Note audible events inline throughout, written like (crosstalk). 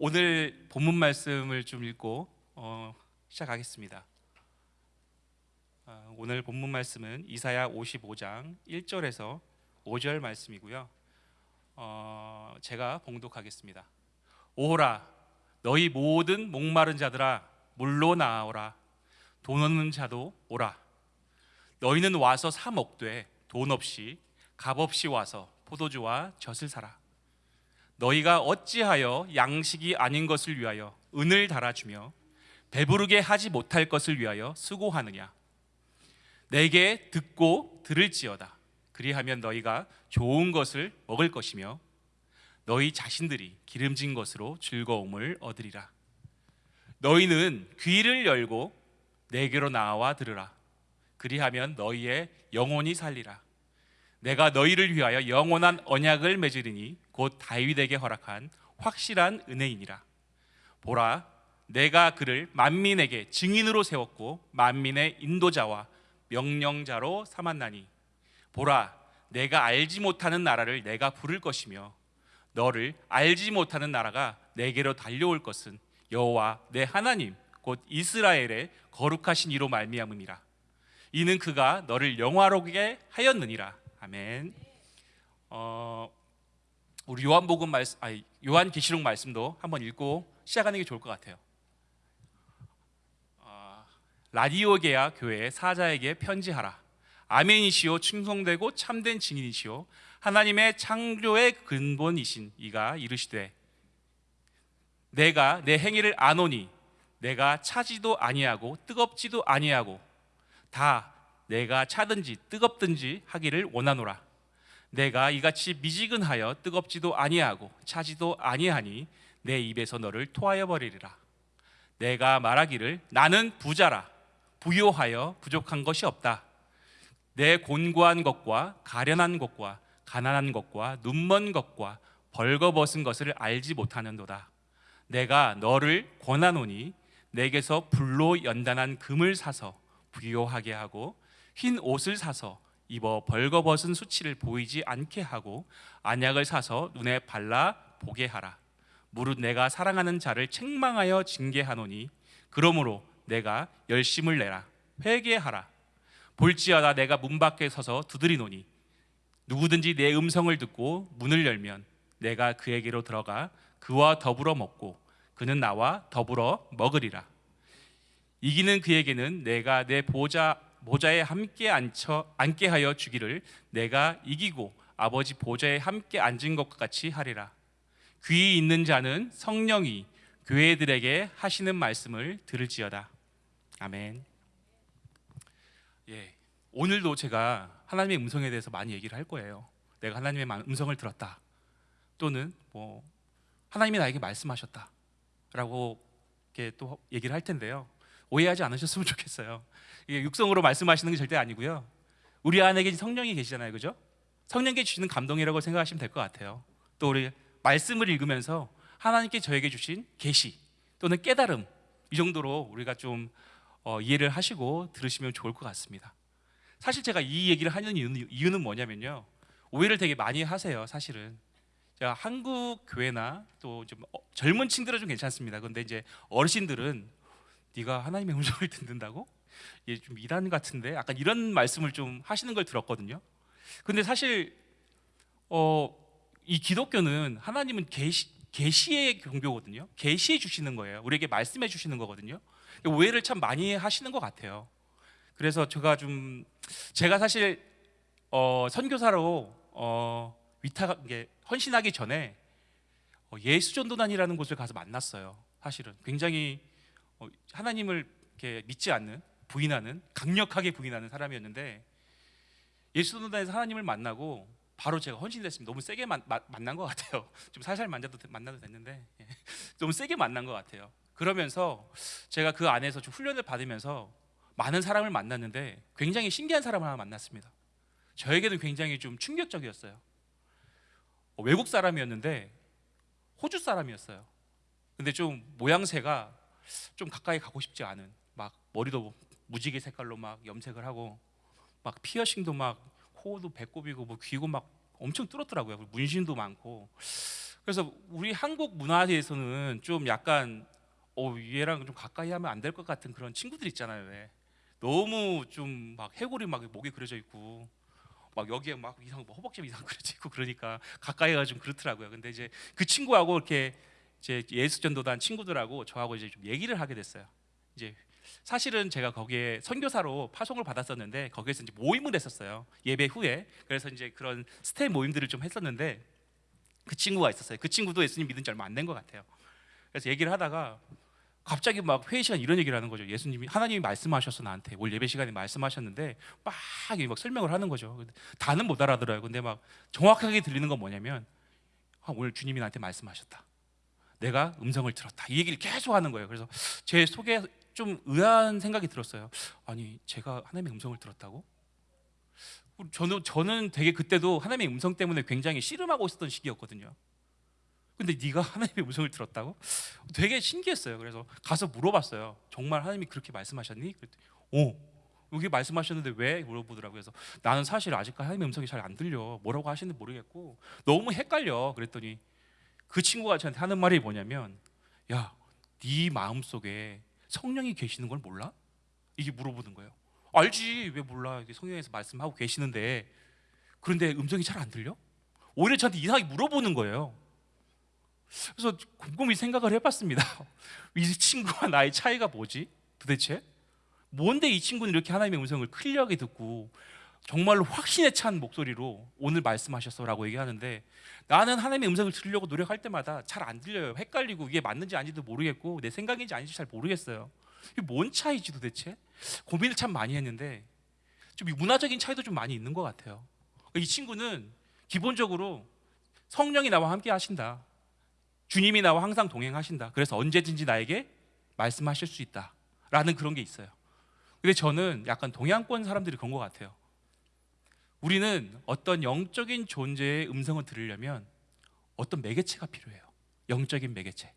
오늘 본문 말씀을 좀 읽고 어, 시작하겠습니다. 어, 오늘 본문 말씀은 이사야 55장 1절에서 5절 말씀이고요. 어, 제가 봉독하겠습니다. 오라 너희 모든 목마른 자들아 물로 나아오라 돈 없는 자도 오라 너희는 와서 사 먹되 돈 없이 값 없이 와서 포도주와 젖을 사라 너희가 어찌하여 양식이 아닌 것을 위하여 은을 달아주며 배부르게 하지 못할 것을 위하여 수고하느냐? 내게 듣고 들을지어다. 그리하면 너희가 좋은 것을 먹을 것이며 너희 자신들이 기름진 것으로 즐거움을 얻으리라. 너희는 귀를 열고 내게로 나와 들으라. 그리하면 너희의 영혼이 살리라. 내가 너희를 위하여 영원한 언약을 맺으리니 곧 다윗에게 허락한 확실한 은혜이니라. 보라 내가 그를 만민에게 증인으로 세웠고 만민의 인도자와 명령자로 삼았나니. 보라 내가 알지 못하는 나라를 내가 부를 것이며 너를 알지 못하는 나라가 내게로 달려올 것은 여호와 내 하나님 곧 이스라엘의 거룩하신 이로 말미암음이라. 이는 그가 너를 영화롭게 하였느니라. 아멘. 어, 우리 요한복음 말씀, 아니 요한계시록 말씀도 한번 읽고 시작하는 게 좋을 것 같아요. 어, 라디오게아 교회 사자에게 편지하라. 아멘이시오 충성되고 참된 증인이시오 하나님의 창조의 근본이신 이가 이르시되 내가 내 행위를 아노니 내가 차지도 아니하고 뜨겁지도 아니하고 다 내가 차든지 뜨겁든지 하기를 원하노라 내가 이같이 미지근하여 뜨겁지도 아니하고 차지도 아니하니 내 입에서 너를 토하여 버리리라. 내가 말하기를 나는 부자라. 부요하여 부족한 것이 없다. 내 곤고한 것과 가련한 것과 가난한 것과 눈먼 것과 벌거벗은 것을 알지 못하는도다. 내가 너를 권하노니 내게서 불로 연단한 금을 사서 부요하게 하고 흰 옷을 사서 입어 벌거벗은 수치를 보이지 않게 하고 안약을 사서 눈에 발라 보게 하라. 무릇 내가 사랑하는 자를 책망하여 징계하노니 그러므로 내가 열심을 내라. 회개하라. 볼지어다 내가 문 밖에 서서 두드리노니 누구든지 내 음성을 듣고 문을 열면 내가 그에게로 들어가 그와 더불어 먹고 그는 나와 더불어 먹으리라. 이기는 그에게는 내가 내 보좌 보좌에 함께 앉혀 앉게 하여 주기를 내가 이기고 아버지 보좌에 함께 앉은 것과 같이 하리라. 귀 있는 자는 성령이 교회들에게 하시는 말씀을 들을지어다. 아멘. 예. 오늘도 제가 하나님의 음성에 대해서 많이 얘기를 할 거예요. 내가 하나님의 음성을 들었다. 또는 뭐 하나님이 나에게 말씀하셨다라고 이렇게 또 얘기를 할 텐데요. 오해하지 않으셨으면 (laughs) 좋겠어요. 이게 육성으로 말씀하시는 게 절대 아니고요. 우리 안에 성령이 계시잖아요, 그죠? 성령께 주시는 감동이라고 생각하시면 될 것 같아요. 또 우리 말씀을 읽으면서 하나님께 저에게 주신 계시 또는 깨달음 이 정도로 우리가 좀 어, 이해를 하시고 들으시면 좋을 것 같습니다. 사실 제가 이 얘기를 하는 이유는, 이유는 뭐냐면요. 오해를 되게 많이 하세요, 사실은. 제가 한국 교회나 또좀 어, 젊은 층들은 좀 괜찮습니다. 그런데 이제 어르신들은 네가 하나님의 음성을 (laughs) 듣는다고? 얘 좀 이단 같은데 약간 이런 말씀을 좀 하시는 걸 들었거든요. 근데 사실 어, 이 기독교는 하나님은 계시 계시의 종교거든요. 계시해 주시는 거예요. 우리에게 말씀해 주시는 거거든요. 오해를 참 많이 하시는 것 같아요. 그래서 제가 좀 제가 사실 어, 선교사로 어, 위탁 헌신하기 전에 어, 예수 전도단이라는 곳을 가서 만났어요. 사실은 굉장히 어, 하나님을 믿지 않는 부인하는 강력하게 부인하는 사람이었는데 예수도단에서 하나님을 만나고 바로 제가 헌신됐습니다. 너무 세게 만, 마, 만난 것 같아요. (laughs) 좀 살살 만나도 만나도 됐는데 예. (laughs) 너무 세게 만난 것 같아요. 그러면서 제가 그 안에서 좀 훈련을 받으면서 많은 사람을 만났는데 굉장히 신기한 사람을 하나 만났습니다. 저에게는 굉장히 좀 충격적이었어요. 어, 외국 사람이었는데 호주 사람이었어요. 근데 좀 모양새가 좀 가까이 가고 싶지 않은 막 머리도 무지개 색깔로 막 염색을 하고 막 피어싱도 막 코도 배꼽이고 뭐 귀고 막 엄청 뚫었더라고요. 문신도 많고 그래서 우리 한국 문화에서는 좀 약간 어 얘랑 좀 가까이 하면 안 될 것 같은 그런 친구들 있잖아요. 왜? 너무 좀 막 해골이 막 목에 그려져 있고 막 여기에 막 이상 뭐 허벅지 이상 (laughs) 그려져 있고 그러니까 가까이 가 좀 그렇더라고요. 근데 이제 그 친구하고 이렇게 이제 예수 전도단 친구들하고 저하고 이제 좀 얘기를 하게 됐어요. 이제 사실은 제가 거기에 선교사로 파송을 받았었는데 거기에서 이제 모임을 했었어요. 예배 후에 그래서 이제 그런 스테 모임들을 좀 했었는데 그 친구가 있었어요. 그 친구도 예수님 믿은 지 얼마 안 된 것 같아요. 그래서 얘기를 하다가 갑자기 막 회의 시간 이런 얘기를 하는 거죠. 예수님이 하나님이 말씀하셔서 나한테 올 예배 시간에 말씀하셨는데 막, 이막 설명을 하는 거죠. 다는 못 알아들어요. 근데 막 정확하게 들리는 건 뭐냐면 아, 오늘 주님이 나한테 말씀하셨다. 내가 음성을 들었다. 이 얘기를 계속 하는 거예요. 그래서 제 속에 좀 의아한 생각이 들었어요. 아니 제가 하나님의 음성을 들었다고? 저는 저는 되게 그때도 하나님의 음성 때문에 굉장히 씨름하고 있었던 시기였거든요. 근데 네가 하나님의 음성을 들었다고? 되게 신기했어요. 그래서 가서 물어봤어요. 정말 하나님이 그렇게 말씀하셨니? 그랬더니 오. 여기 말씀하셨는데 왜 물어보더라고요. 그래서 나는 사실 아직까지 하나님의 음성이 잘 안 들려. 뭐라고 하시는지 모르겠고 너무 헷갈려. 그랬더니 그 친구가 저한테 하는 말이 뭐냐면 야, 네 마음 속에 성령이 계시는 걸 몰라? 이게 물어보는 거예요. 알지 왜 몰라? 성령에서 말씀하고 계시는데 그런데 음성이 잘 안 들려? 오히려 저한테 이상하게 물어보는 거예요. 그래서 곰곰이 생각을 해봤습니다. (laughs) 이 친구와 나의 차이가 뭐지? 도대체? 뭔데 이 친구는 이렇게 하나님의 음성을 클리어하게 듣고 정말로 확신에 찬 목소리로 오늘 말씀하셨어라고 얘기하는데 나는 하나님의 음성을 들으려고 노력할 때마다 잘 안 들려요. 헷갈리고 이게 맞는지 아닌지도 모르겠고 내 생각인지 아닌지 잘 모르겠어요. 이게 뭔 차이지 도대체? 고민을 참 많이 했는데 좀이 문화적인 차이도 좀 많이 있는 것 같아요. 이 친구는 기본적으로 성령이 나와 함께 하신다. 주님이 나와 항상 동행하신다. 그래서 언제든지 나에게 말씀하실 수 있다. 라는 그런 게 있어요. 근데 저는 약간 동양권 사람들이 그런 것 같아요. 우리는 어떤 영적인 존재의 음성을 들으려면 어떤 매개체가 필요해요. 영적인 매개체.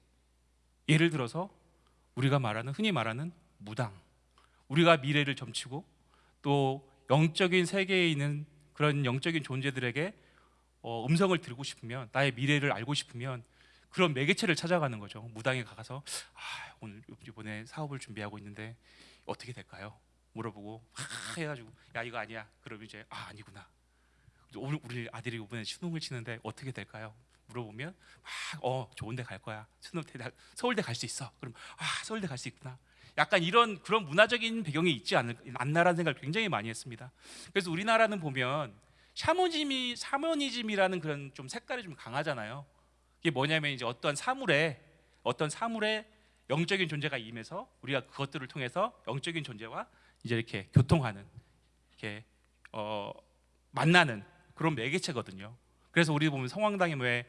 예를 들어서 우리가 말하는 흔히 말하는 무당. 우리가 미래를 점치고 또 영적인 세계에 있는 그런 영적인 존재들에게 어, 음성을 들고 싶으면 나의 미래를 알고 싶으면 그런 매개체를 찾아가는 거죠. 무당에 가서 아, 오늘 이번에 사업을 준비하고 있는데 어떻게 될까요? 물어보고 하 해가지고 야 이거 아니야. 그럼 이제 아 아니구나. 오늘 우리 아들이 이번에 수능을 치는데 어떻게 될까요? 물어보면 막 어 좋은데 갈 거야. 수능 대학 서울대 갈 수 있어. 그럼 아 서울대 갈 수 있구나. 약간 이런 그런 문화적인 배경이 있지 않을, 않나라는 생각을 굉장히 많이 했습니다. 그래서 우리나라는 보면 샤머니즘이 샤머니즘이라는 그런 좀 색깔이 좀 강하잖아요. 이게 뭐냐면 이제 어떤 사물에 어떤 사물에 영적인 존재가 임해서 우리가 그것들을 통해서 영적인 존재와 이제 이렇게 교통하는 이렇게 어, 만나는 그런 매개체거든요. 그래서 우리 보면 성황당에 왜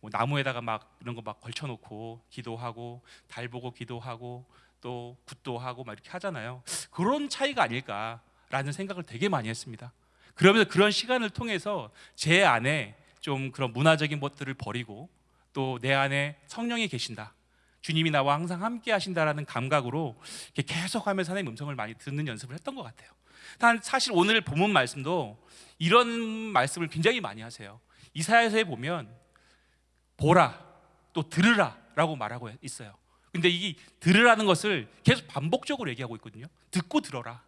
뭐 나무에다가 막 이런 거 막 걸쳐놓고 기도하고 달 보고 기도하고 또 굿도 하고 막 이렇게 하잖아요. 그런 차이가 아닐까라는 생각을 되게 많이 했습니다. 그러면서 그런 시간을 통해서 제 안에 좀 그런 문화적인 것들을 버리고 또 내 안에 성령이 계신다. 주님이 나와 항상 함께 하신다라는 감각으로 계속하면서 하나님 음성을 많이 듣는 연습을 했던 것 같아요. 단 사실 오늘 본문 말씀도 이런 말씀을 굉장히 많이 하세요. 이사야서에 보면 보라 또 들으라라고 말하고 있어요. 근데 이 들으라는 것을 계속 반복적으로 얘기하고 있거든요. 듣고 들어라.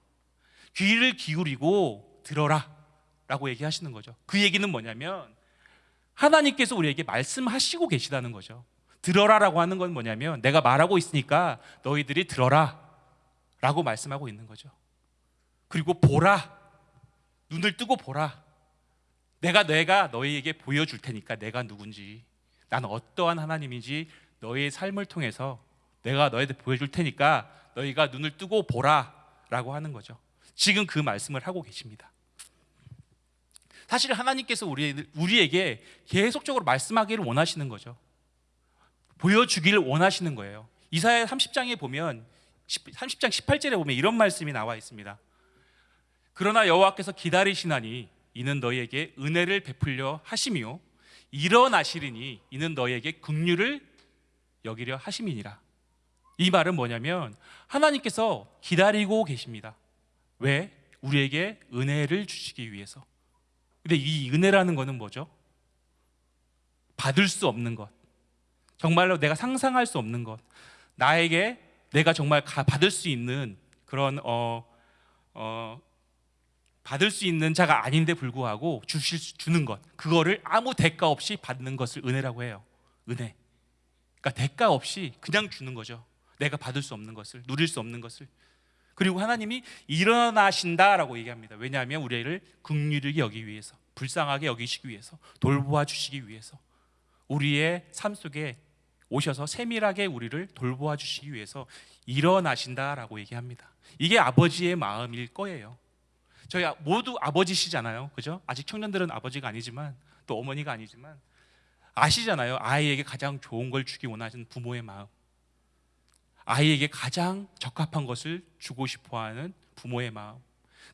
귀를 기울이고 들어라라고 얘기하시는 거죠. 그 얘기는 뭐냐면 하나님께서 우리에게 말씀하시고 계시다는 거죠. 들어라라고 하는 건 뭐냐면 내가 말하고 있으니까 너희들이 들어라라고 말씀하고 있는 거죠. 그리고 보라. 눈을 뜨고 보라. 내가 내가 너희에게 보여줄 테니까 내가 누군지 나는 어떠한 하나님인지 너희의 삶을 통해서 내가 너희들 보여줄 테니까 너희가 눈을 뜨고 보라라고 하는 거죠. 지금 그 말씀을 하고 계십니다. 사실 하나님께서 우리, 우리에게 계속적으로 말씀하기를 원하시는 거죠. 보여주기를 원하시는 거예요. 이사야 30장에 보면 30장 18절에 보면 이런 말씀이 나와 있습니다. 그러나 여호와께서 기다리시나니 이는 너희에게 은혜를 베풀려 하심이요 일어나시리니 이는 너희에게 긍휼을 여기려 하심이니라. 이 말은 뭐냐면 하나님께서 기다리고 계십니다. 왜? 우리에게 은혜를 주시기 위해서. 근데 이 은혜라는 것은 뭐죠? 받을 수 없는 것, 정말로 내가 상상할 수 없는 것, 나에게 내가 정말 가- 받을 수 있는 그런 어, 어, 받을 수 있는 자가 아닌데 불구하고 주실 수- 주는 것, 그거를 아무 대가 없이 받는 것을 은혜라고 해요. 은혜. 그러니까 대가 없이 그냥 주는 거죠. 내가 받을 수 없는 것을, 누릴 수 없는 것을. 그리고 하나님이 일어나신다라고 얘기합니다. 왜냐하면 우리를 긍휼히 여기 위해서, 불쌍하게 여기시기 위해서, 돌보아 주시기 위해서, 우리의 삶 속에 오셔서 세밀하게 우리를 돌보아 주시기 위해서 일어나신다라고 얘기합니다. 이게 아버지의 마음일 거예요. 저희 아- 모두 아버지시잖아요. 그죠? 아직 청년들은 아버지가 아니지만 또 어머니가 아니지만 아시잖아요. 아이에게 가장 좋은 걸 주기 원하시는 부모의 마음. 아이에게 가장 적합한 것을 주고 싶어 하는 부모의 마음.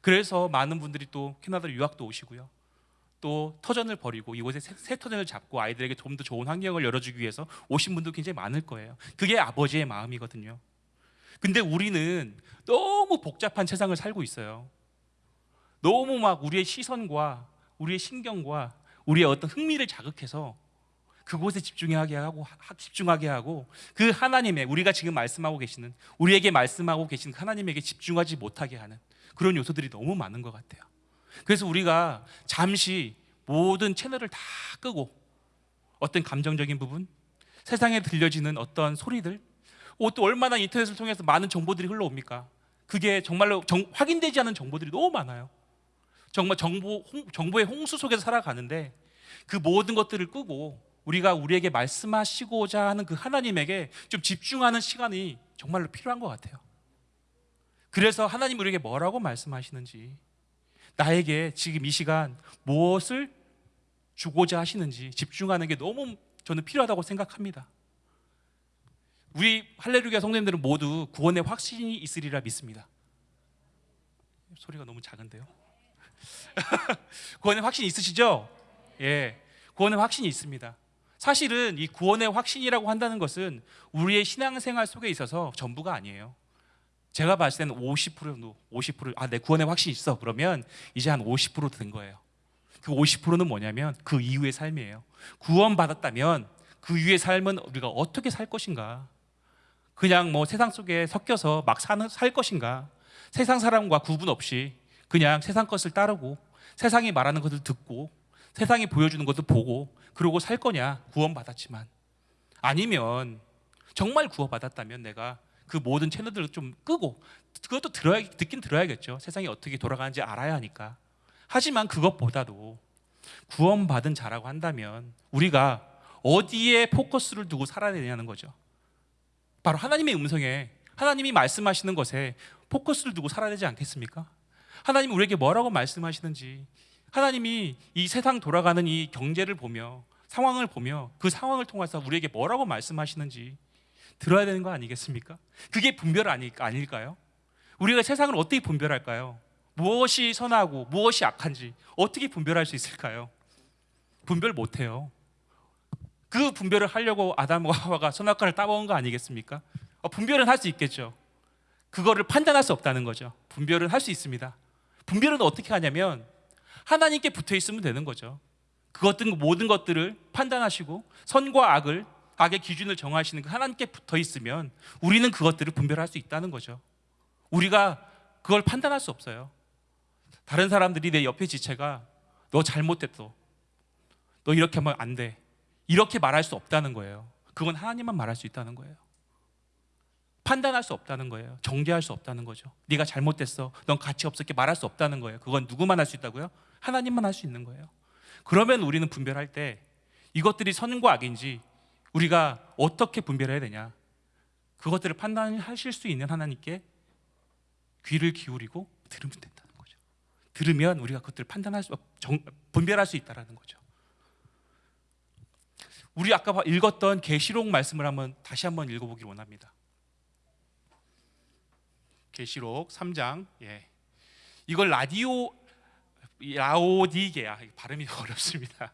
그래서 많은 분들이 또 캐나다로 유학도 오시고요. 또 터전을 버리고 이곳에 새, 새 터전을 잡고 아이들에게 좀 더 좋은 환경을 열어주기 위해서 오신 분도 굉장히 많을 거예요. 그게 아버지의 마음이거든요. 근데 우리는 너무 복잡한 세상을 살고 있어요. 너무 막 우리의 시선과 우리의 신경과 우리의 어떤 흥미를 자극해서 그곳에 집중하게 하고 하- 집중하게 하고 그 하나님의 우리가 지금 말씀하고 계시는 우리에게 말씀하고 계신 하나님에게 집중하지 못하게 하는 그런 요소들이 너무 많은 것 같아요. 그래서 우리가 잠시 모든 채널을 다 끄고 어떤 감정적인 부분, 세상에 들려지는 어떤 소리들, 어, 또 얼마나 인터넷을 통해서 많은 정보들이 흘러옵니까? 그게 정말로 정- 확인되지 않은 정보들이 너무 많아요. 정말 정보 홍- 정보의 홍수 속에서 살아가는데 그 모든 것들을 끄고 우리가 우리에게 말씀하시고자 하는 그 하나님에게 좀 집중하는 시간이 정말로 필요한 것 같아요. 그래서 하나님 우리에게 뭐라고 말씀하시는지 나에게 지금 이 시간 무엇을 주고자 하시는지 집중하는 게 너무 저는 필요하다고 생각합니다. 우리 할렐루야 성도님들은 모두 구원의 확신이 있으리라 믿습니다. 소리가 너무 작은데요. (laughs) 구원의 확신 있으시죠? 예. 구원의 확신이 있습니다. 사실은 이 구원의 확신이라고 한다는 것은 우리의 신앙생활 속에 있어서 전부가 아니에요. 제가 봤을 때는 50% 정도, 50% 아, 내 구원의 확신이 있어. 그러면 이제 한 50%된 거예요. 그 50%는 뭐냐면 그 이후의 삶이에요. 구원받았다면 그 이후의 삶은 우리가 어떻게 살 것인가? 그냥 뭐 세상 속에 섞여서 막 사는 살 것인가? 세상 사람과 구분 없이 그냥 세상 것을 따르고 세상이 말하는 것을 듣고 세상이 보여주는 것을 보고 그러고 살 거냐? 구원받았지만 아니면 정말 구원받았다면 내가 그 모든 채널들을 좀 끄고 그것도 들어야 듣긴 들어야겠죠. 세상이 어떻게 돌아가는지 알아야 하니까. 하지만 그것보다도 구원받은 자라고 한다면 우리가 어디에 포커스를 두고 살아야 되냐는 거죠. 바로 하나님의 음성에 하나님이 말씀하시는 것에 포커스를 두고 살아야 되지 않겠습니까? 하나님 우리에게 뭐라고 말씀하시는지 하나님이 이 세상 돌아가는 이 경제를 보며 상황을 보며 그 상황을 통해서 우리에게 뭐라고 말씀하시는지 들어야 되는 거 아니겠습니까? 그게 분별 아니, 아닐까요? 우리가 세상을 어떻게 분별할까요? 무엇이 선하고 무엇이 악한지 어떻게 분별할 수 있을까요? 분별 못해요. 그 분별을 하려고 아담과 하와가 선악과를 따먹은 거 아니겠습니까? 어, 분별은 할 수 있겠죠. 그거를 판단할 수 없다는 거죠. 분별은 할 수 있습니다. 분별은 어떻게 하냐면 하나님께 붙어 있으면 되는 거죠. 그것들 모든 것들을 판단하시고 선과 악을 악의 기준을 정하시는 그 하나님께 붙어 있으면 우리는 그것들을 분별할 수 있다는 거죠. 우리가 그걸 판단할 수 없어요. 다른 사람들이 내 옆에 지체가 너 잘못됐어. 너 이렇게 하면 안 돼. 이렇게 말할 수 없다는 거예요. 그건 하나님만 말할 수 있다는 거예요. 판단할 수 없다는 거예요. 정죄할 수 없다는 거죠. 네가 잘못됐어. 넌 가치 없었게 말할 수 없다는 거예요. 그건 누구만 할 수 있다고요? 하나님만 할 수 있는 거예요. 그러면 우리는 분별할 때 이것들이 선과 악인지 우리가 어떻게 분별해야 되냐? 그것들을 판단하실 수 있는 하나님께 귀를 기울이고 들으면 된다는 거죠. 들으면 우리가 그것들을 판단할 수 정, 분별할 수 있다라는 거죠. 우리 아까 읽었던 계시록 말씀을 한번 다시 한번 읽어보기 원합니다. 계시록 3장. 예. 이걸 라디오 라오디게아 발음이 (laughs) 어렵습니다.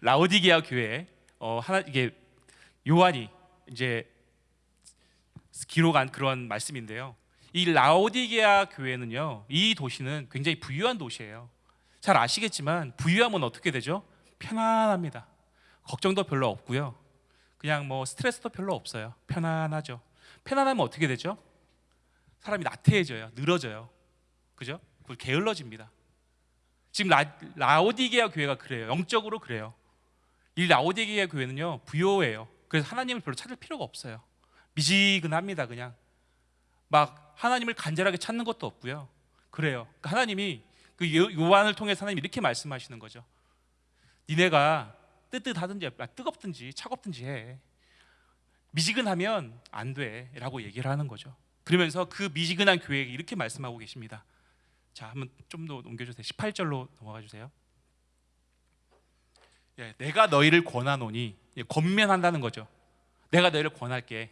라오디게아 교회 어 하나 이게 요한이 이제 기록한 그런 말씀인데요. 이 라오디게아 교회는요. 이 도시는 굉장히 부유한 도시예요. 잘 아시겠지만 부유하면 어떻게 되죠? 편안합니다. 걱정도 별로 없고요. 그냥 뭐 스트레스도 별로 없어요. 편안하죠. 편안하면 어떻게 되죠? 사람이 나태해져요. 늘어져요. 그죠? 그걸 게을러집니다. 지금 라, 라오디게아 교회가 그래요. 영적으로 그래요. 이 라오디게아 교회는요 부요해요. 그래서 하나님을 별로 찾을 필요가 없어요. 미지근합니다. 그냥 막 하나님을 간절하게 찾는 것도 없고요. 그래요. 그러니까 하나님이 그 요- 요한을 통해서 하나님이 이렇게 말씀하시는 거죠. 니네가 뜨뜻하든지 아, 뜨겁든지 차갑든지 해. 미지근하면 안 돼 라고 얘기를 하는 거죠. 그러면서 그 미지근한 교회에게 이렇게 말씀하고 계십니다. 자, 한번 좀더 옮겨주세요. 18절로 넘어가 주세요. 예, 내가 너희를 권하노니 예, 권면한다는 거죠. 내가 너희를 권할게.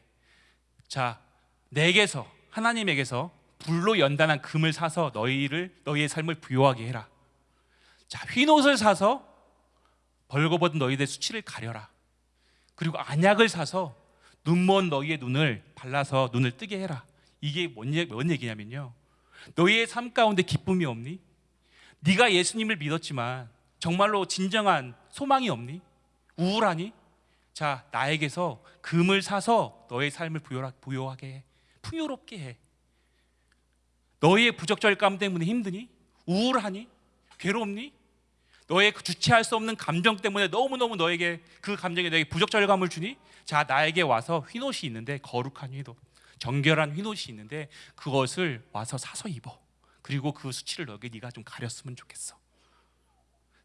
자, 내게서 하나님에게서 불로 연단한 금을 사서 너희를 너희의 삶을 부요하게 해라. 자, 흰옷을 사서 벌거벗은 너희의 수치를 가려라. 그리고 안약을 사서 눈먼 너희의 눈을 발라서 눈을 뜨게 해라. 이게 뭔, 얘- 뭔 얘기냐면요. 너희의 삶 가운데 기쁨이 없니? 네가 예수님을 믿었지만 정말로 진정한 소망이 없니? 우울하니? 자, 나에게서 금을 사서 너의 삶을 부요하게 해. 풍요롭게 해. 너의 부적절감 때문에 힘드니? 우울하니? 괴롭니? 너의 그 주체할 수 없는 감정 때문에 너무너무 너에게 그 감정이 너에게 부적절감을 주니? 자, 나에게 와서 흰옷이 있는데 거룩한 흰옷, 정결한 흰옷이 있는데 그것을 와서 사서 입어. 그리고 그 수치를 너에게 네가 좀 가렸으면 좋겠어.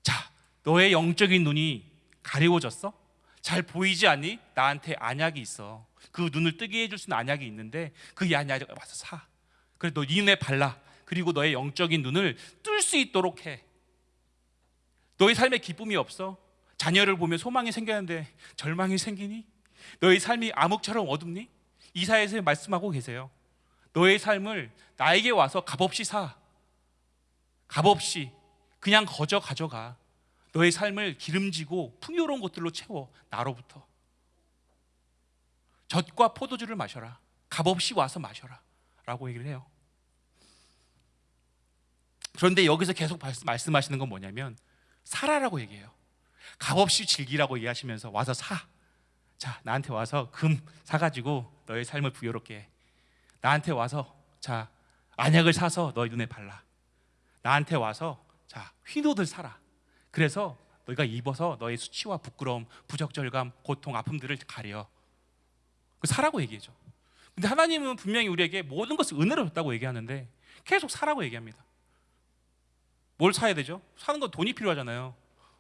자, 너의 영적인 눈이 가리워졌어? 잘 보이지 않니? 나한테 안약이 있어. 그 눈을 뜨게 해줄 수 있는 안약이 있는데 그 안약을 와서 사. 그래 너네 눈에 발라. 그리고 너의 영적인 눈을 뜰 수 있도록 해. 너의 삶에 기쁨이 없어? 자녀를 보면 소망이 생겼는데 절망이 생기니? 너의 삶이 암흑처럼 어둡니? 이사에서 말씀하고 계세요. 너의 삶을 나에게 와서 값없이 사. 값없이 그냥 거저 가져가. 너의 삶을 기름지고 풍요로운 것들로 채워. 나로부터. 젖과 포도주를 마셔라. 값없이 와서 마셔라. 라고 얘기를 해요. 그런데 여기서 계속 말씀- 말씀하시는 건 뭐냐면 사라라고 얘기해요. 값없이 즐기라고 얘기하시면서 와서 사. 자, 나한테 와서 금 사가지고 너의 삶을 부여롭게 해. 나한테 와서 자 안약을 사서 너의 눈에 발라. 나한테 와서 자 흰옷을 사라. 그래서 너희가 입어서 너의 수치와 부끄러움, 부적절감, 고통, 아픔들을 가려. 그 사라고 얘기해줘. 근데 하나님은 분명히 우리에게 모든 것을 은혜로 줬다고 얘기하는데 계속 사라고 얘기합니다. 뭘 사야 되죠? 사는 건 돈이 필요하잖아요.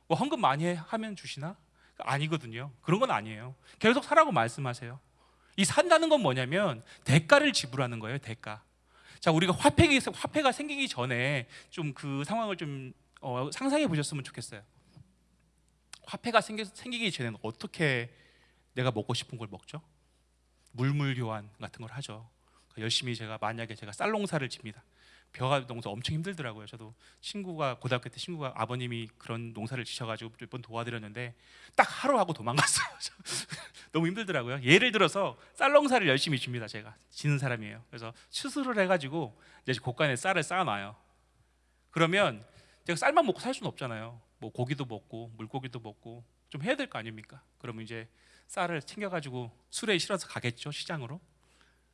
뭐 헌금 많이 해- 하면 주시나? 아니거든요. 그런 건 아니에요. 계속 사라고 말씀하세요. 이 산다는 건 뭐냐면 대가를 지불하는 거예요. 대가. 자, 우리가 화폐가 생기기 전에 좀 그 상황을 좀 어, 상상해 보셨으면 좋겠어요. 화폐가 생기, 생기기 전에는 어떻게 내가 먹고 싶은 걸 먹죠? 물물 교환 같은 걸 하죠. 그러니까 열심히 제가 만약에 제가 쌀 농사를 집니다. 벼가 농사 엄청 힘들더라고요. 저도 친구가 고등학교 때 친구가 아버님이 그런 농사를 지셔가지고 몇 번 도와드렸는데 딱 하루 하고 도망갔어요. (laughs) 너무 힘들더라고요. 예를 들어서 쌀 농사를 열심히 줍니다. 제가 지는 사람이에요. 그래서 추수를 해가지고 이제 곳간에 쌀을 쌓아놔요. 그러면 제가 쌀만 먹고 살 수는 없잖아요. 뭐 고기도 먹고 물고기도 먹고 좀 해야 될 거 아닙니까? 그러면 이제 쌀을 챙겨가지고 술에 실어서 가겠죠 시장으로.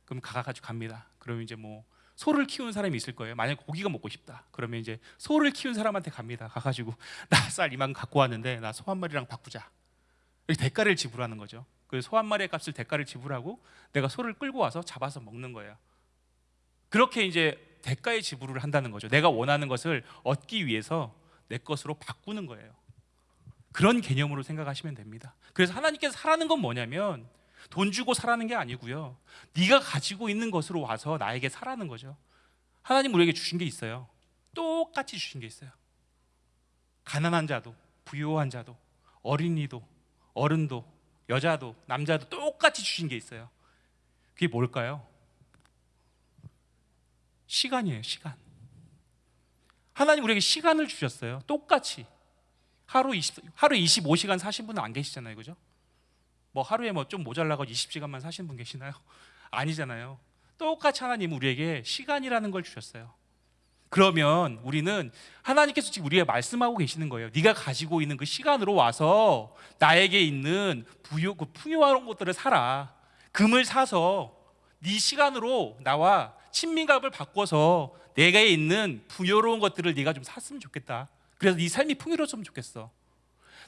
그럼 가가지고 갑니다. 그러면 이제 뭐 소를 키우는 사람이 있을 거예요. 만약 에 고기가 먹고 싶다. 그러면 이제 소를 키운 사람한테 갑니다. 가가지고 (laughs) 나 쌀 이만 갖고 왔는데 나 소 한 마리랑 바꾸자. 이렇게 대가를 지불하는 거죠. 그 소 한 마리의 값을 대가를 지불하고 내가 소를 끌고 와서 잡아서 먹는 거예요. 그렇게 이제 대가의 지불을 한다는 거죠. 내가 원하는 것을 얻기 위해서 내 것으로 바꾸는 거예요. 그런 개념으로 생각하시면 됩니다. 그래서 하나님께서 사라는 건 뭐냐면 돈 주고 사라는 게 아니고요. 네가 가지고 있는 것으로 와서 나에게 사라는 거죠. 하나님 우리에게 주신 게 있어요. 똑같이 주신 게 있어요. 가난한 자도, 부유한 자도, 어린이도, 어른도, 여자도, 남자도 똑같이 주신 게 있어요. 그게 뭘까요? 시간이에요, 시간. 하나님 우리에게 시간을 주셨어요. 똑같이. 하루 20, 하루 25시간 사신 분은 안 계시잖아요. 그죠? 뭐 하루에 뭐 좀 모자라고 20시간만 사신 분 계시나요? (laughs) 아니잖아요. 똑같이 하나님 우리에게 시간이라는 걸 주셨어요. 그러면 우리는 하나님께서 지금 우리에게 말씀하고 계시는 거예요. 네가 가지고 있는 그 시간으로 와서 나에게 있는 부유, 그 풍요한 것들을 사라. 금을 사서 네 시간으로 나와 친밀감을 바꿔서 내가 있는 부여로운 것들을 네가 좀 샀으면 좋겠다. 그래서 네 삶이 풍요로웠으면 좋겠어.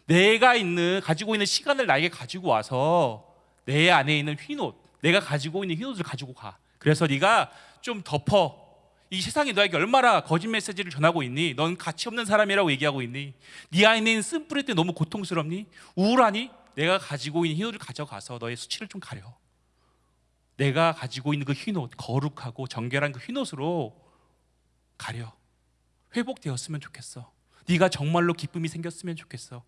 내가 있는 가지고 있는 시간을 나에게 가지고 와서 내 안에 있는 흰옷, 내가 가지고 있는 흰옷을 가지고 가. 그래서 네가 좀 덮어. 이 세상이 너에게 얼마나 거짓 메시지를 전하고 있니? 넌 가치 없는 사람이라고 얘기하고 있니? 네 안에 있는 쓴뿌리 때 너무 고통스럽니? 우울하니? 내가 가지고 있는 흰옷을 가져가서 너의 수치를 좀 가려. 내가 가지고 있는 그 흰옷, 거룩하고 정결한 그 흰옷으로 가려. 회복되었으면 좋겠어. 네가 정말로 기쁨이 생겼으면 좋겠어.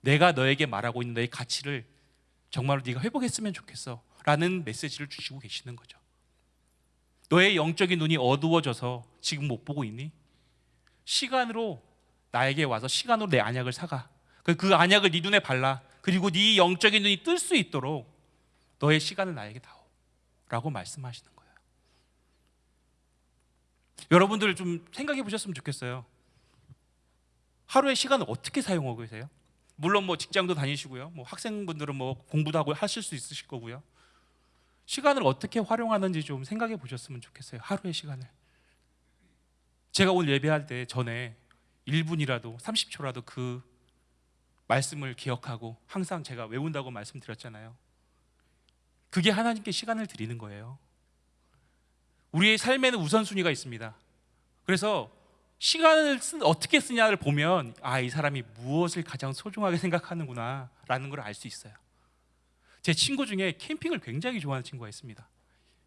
내가 너에게 말하고 있는 너의 가치를 정말로 네가 회복했으면 좋겠어. 라는 메시지를 주시고 계시는 거죠. 너의 영적인 눈이 어두워져서 지금 못 보고 있니? 시간으로 나에게 와서 시간으로 내 안약을 사가. 그- 그 안약을 네 눈에 발라. 그리고 네 영적인 눈이 뜰 수 있도록 너의 시간을 나에게 다오. 라고 말씀하시는 거예요. 여러분들 좀 생각해 보셨으면 좋겠어요. 하루의 시간을 어떻게 사용하고 계세요? 물론 뭐 직장도 다니시고요. 뭐 학생분들은 뭐 공부도 하고 하실 수 있으실 거고요. 시간을 어떻게 활용하는지 좀 생각해 보셨으면 좋겠어요. 하루의 시간을. 제가 오늘 예배할 때 전에 1분이라도 30초라도 그 말씀을 기억하고 항상 제가 외운다고 말씀드렸잖아요. 그게 하나님께 시간을 드리는 거예요. 우리의 삶에는 우선순위가 있습니다. 그래서 시간을 쓰, 어떻게 쓰냐를 보면 아 이 사람이 무엇을 가장 소중하게 생각하는구나 라는 걸 알 수 있어요. 제 친구 중에 캠핑을 굉장히 좋아하는 친구가 있습니다.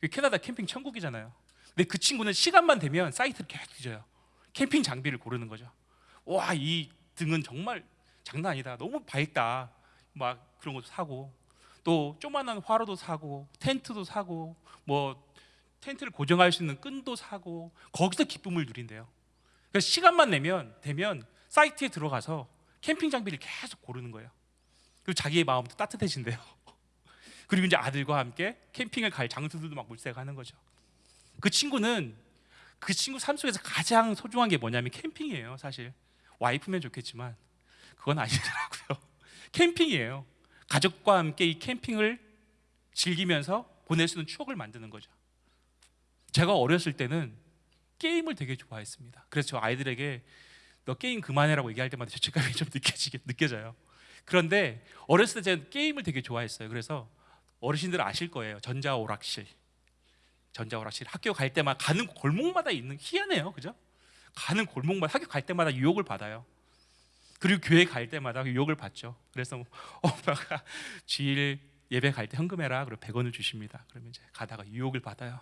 그 캐나다 캠핑 천국이잖아요. 근데 그 친구는 시간만 되면 사이트를 계속 뒤져요. 캠핑 장비를 고르는 거죠. 와 이 등은 정말 장난 아니다. 너무 밝다. 막 그런 것도 사고 또 조만한 화로도 사고 텐트도 사고 뭐 텐트를 고정할 수 있는 끈도 사고 거기서 기쁨을 누린대요. 그래서 시간만 내면 되면 사이트에 들어가서 캠핑 장비를 계속 고르는 거예요. 그리고 자기의 마음도 따뜻해진대요. (laughs) 그리고 이제 아들과 함께 캠핑을 갈 장소들도 막 물색하는 거죠. 그 친구는 그 친구 삶 속에서 가장 소중한 게 뭐냐면 캠핑이에요. 사실 와이프면 좋겠지만 그건 아니더라고요. (laughs) 캠핑이에요. 가족과 함께 이 캠핑을 즐기면서 보낼 수 있는 추억을 만드는 거죠. 제가 어렸을 때는 게임을 되게 좋아했습니다. 그래서 저 아이들에게 너 게임 그만해라고 얘기할 때마다 죄책감이 좀 느껴지게 느껴져요. 그런데 어렸을 때 제가 게임을 되게 좋아했어요. 그래서 어르신들 아실 거예요. 전자 오락실. 전자 오락실 학교 갈 때마다 가는 골목마다 있는 희한해요. 그죠? 가는 골목마다 학교 갈 때마다 유혹을 받아요. 그리고 교회 갈 때마다 유혹을 받죠. 그래서 뭐 (laughs) 엄마가 주일 예배 갈 때 현금해라. 그리고 100원을 주십니다. 그러면 이제 가다가 유혹을 받아요.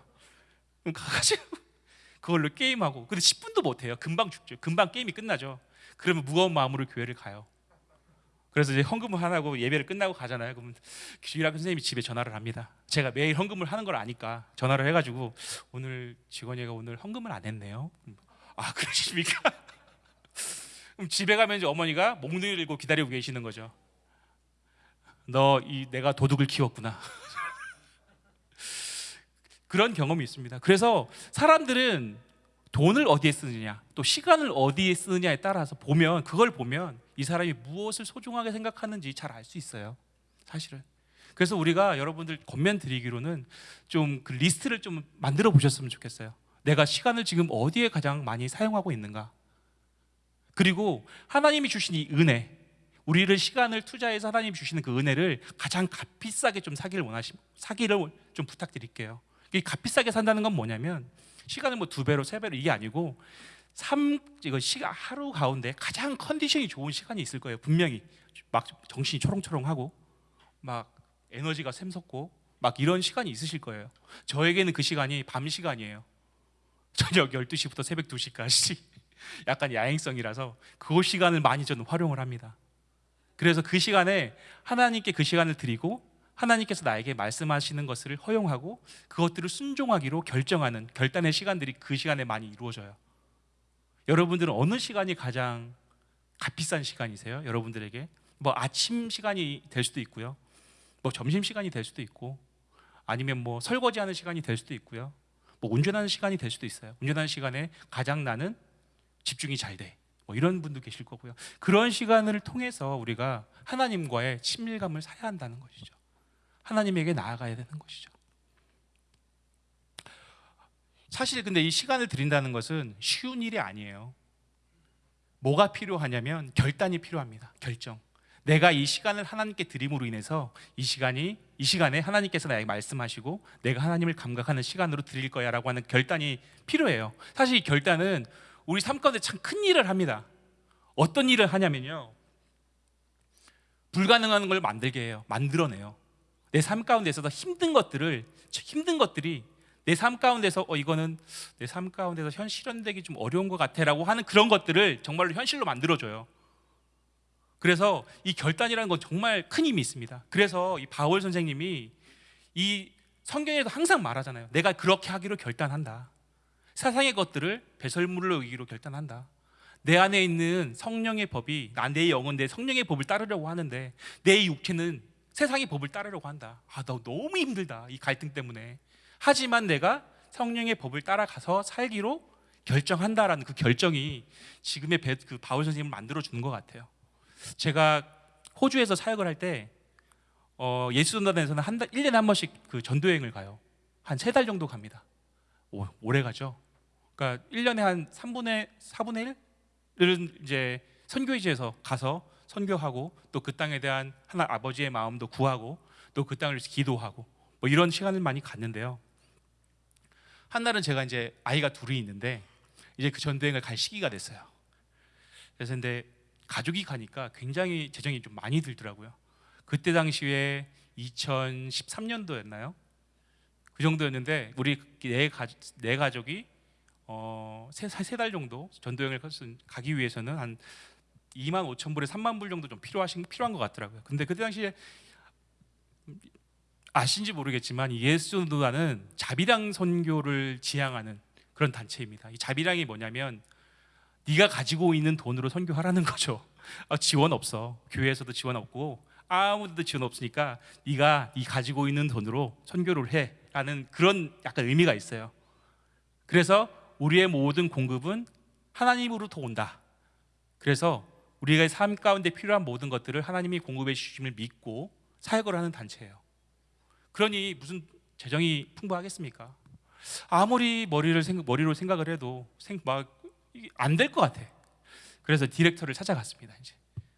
그럼 가가지고 (laughs) 그걸로 게임하고 근데 10분도 못 해요. 금방 죽죠. 금방 게임이 끝나죠. 그러면 무거운 마음으로 교회를 가요. 그래서 이제 헌금을 하고 예배를 끝나고 가잖아요. 그러면 주일학교 선생님이 집에 전화를 합니다. 제가 매일 헌금을 하는 걸 아니까 전화를 해가지고 오늘 직원이가 오늘 헌금을 안 했네요. 아 그러십니까? 그럼 집에 가면 이제 어머니가 몽둥이 들고 기다리고 계시는 거죠. 너 이 내가 도둑을 키웠구나. (laughs) 그런 경험이 있습니다. 그래서 사람들은 돈을 어디에 쓰느냐, 또 시간을 어디에 쓰느냐에 따라서 보면 그걸 보면 이 사람이 무엇을 소중하게 생각하는지 잘 알 수 있어요. 사실은. 그래서 우리가 여러분들 권면 드리기로는 좀 그 리스트를 좀 만들어 보셨으면 좋겠어요. 내가 시간을 지금 어디에 가장 많이 사용하고 있는가? 그리고 하나님이 주신 이 은혜, 우리를 시간을 투자해서 하나님이 주시는 그 은혜를 가장 값비싸게 좀 사기를 원하시 사기를 좀 부탁드릴게요. 이 값비싸게 산다는 건 뭐냐면 시간을 뭐 두 배로 세 배로 이게 아니고 삶 이거 시간 하루 가운데 가장 컨디션이 좋은 시간이 있을 거예요. 분명히 막 정신이 초롱초롱하고 막 에너지가 샘솟고 막 이런 시간이 있으실 거예요. 저에게는 그 시간이 밤 시간이에요. 저녁 12시부터 새벽 2시까지 약간 야행성이라서 그 시간을 많이 저는 활용을 합니다. 그래서 그 시간에 하나님께 그 시간을 드리고 하나님께서 나에게 말씀하시는 것을 허용하고 그것들을 순종하기로 결정하는 결단의 시간들이 그 시간에 많이 이루어져요. 여러분들은 어느 시간이 가장 값비싼 시간이세요? 여러분들에게 뭐 아침 시간이 될 수도 있고요. 뭐 점심 시간이 될 수도 있고 아니면 뭐 설거지하는 시간이 될 수도 있고요. 뭐 운전하는 시간이 될 수도 있어요. 운전하는 시간에 가장 나는 집중이 잘 돼. 뭐 이런 분도 계실 거고요. 그런 시간을 통해서 우리가 하나님과의 친밀감을 사야 한다는 것이죠. 하나님에게 나아가야 되는 것이죠. 사실 근데 이 시간을 드린다는 것은 쉬운 일이 아니에요. 뭐가 필요하냐면 결단이 필요합니다. 결정. 내가 이 시간을 하나님께 드림으로 인해서 이 시간이 이 시간에 하나님께서 나에게 말씀하시고 내가 하나님을 감각하는 시간으로 드릴 거야라고 하는 결단이 필요해요. 사실 이 결단은 우리 삶 가운데 참 큰 일을 합니다. 어떤 일을 하냐면요. 불가능한 걸 만들게 해요. 만들어내요. 내 삶 가운데서 더 힘든 것들을 힘든 것들이 내 삶 가운데서 어 이거는 내 삶 가운데서 현 실현되기 좀 어려운 것 같아라고 하는 그런 것들을 정말로 현실로 만들어줘요. 그래서 이 결단이라는 건 정말 큰 힘이 있습니다. 그래서 이 바울 선생님이 이 성경에도 항상 말하잖아요. 내가 그렇게 하기로 결단한다. 세상의 것들을 배설물로 여기기로 결단한다. 내 안에 있는 성령의 법이 나내 영은 내 성령의 법을 따르려고 하는데 내 육체는 세상의 법을 따르려고 한다. 아, 나 너무 힘들다. 이 갈등 때문에. 하지만 내가 성령의 법을 따라가서 살기로 결정한다라는 그 결정이 지금의 배- 그 바울 선생님을 만들어 주는 것 같아요. 제가 호주에서 사역을 할때 어, 예수전단에서는 한 달, 1년에 한 번씩 그 전도 여행을 가요. 한 세 달 정도 갑니다. 오, 오래 가죠. 그러니까 1년에 한 3분의 4분의 1은 이제 선교지에서 가서 선교하고 또 그 땅에 대한 하나 아버지의 마음도 구하고 또 그 땅을 기도하고 뭐 이런 시간을 많이 갔는데요. 한 날은 제가 이제 아이가 둘이 있는데 이제 그 전도행을 갈 시기가 됐어요. 그래서 근데 가족이 가니까 굉장히 재정이 좀 많이 들더라고요. 그때 당시에 2013년도였나요? 그 정도였는데 우리 네, 가, 네 가족이 어, 세달 정도 전도여행을 가기 위해서는 한 2만 5천 불에 3만 불 정도 좀 필요하신 필요한 것 같더라고요. 근데 그때 당시에 아신지 모르겠지만 이 예수도단은 자비랑 선교를 지향하는 그런 단체입니다. 이 자비랑이 뭐냐면 네가 가지고 있는 돈으로 선교하라는 거죠. 아, 지원 없어. 교회에서도 지원 없고 아무데도 지원 없으니까 네가 이 가지고 있는 돈으로 선교를 해라는 그런 약간 의미가 있어요. 그래서 우리의 모든 공급은 하나님으로부터 온다. 그래서 우리가 삶 가운데 필요한 모든 것들을 하나님이 공급해 주심을 믿고 사역을 하는 단체예요. 그러니 무슨 재정이 풍부하겠습니까? 아무리 머리를 생각, 머리로 생각을 해도 막 안 될 것 같아. 그래서 디렉터를 찾아갔습니다. 이제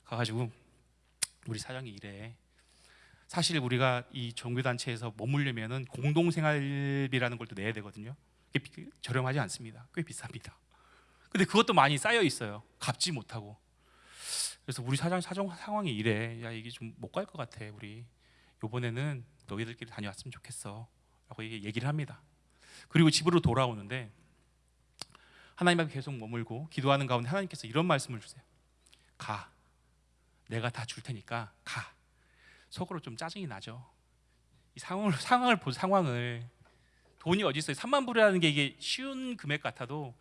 가가지고 우리 사장이 이래. 사실 우리가 이 종교 단체에서 머물려면은 공동 생활비라는 걸 또 내야 되거든요. 저렴하지 않습니다. 꽤 비쌉니다. 근데 그것도 많이 쌓여 있어요. 갚지 못하고. 그래서 우리 사장 사정 상황이 이래. 야 이게 좀 못 갈 것 같아. 우리 요번에는 너희들끼리 다녀왔으면 좋겠어. 라고 얘기- 얘기를 합니다. 그리고 집으로 돌아오는데 하나님 앞에 계속 머물고 기도하는 가운데 하나님께서 이런 말씀을 주세요. 가. 내가 다 줄 테니까 가. 속으로 좀 짜증이 나죠. 이 상황을 상황을 보 상황을 돈이 어디 있어요? 3만 불이라는 게 이게 쉬운 금액 같아도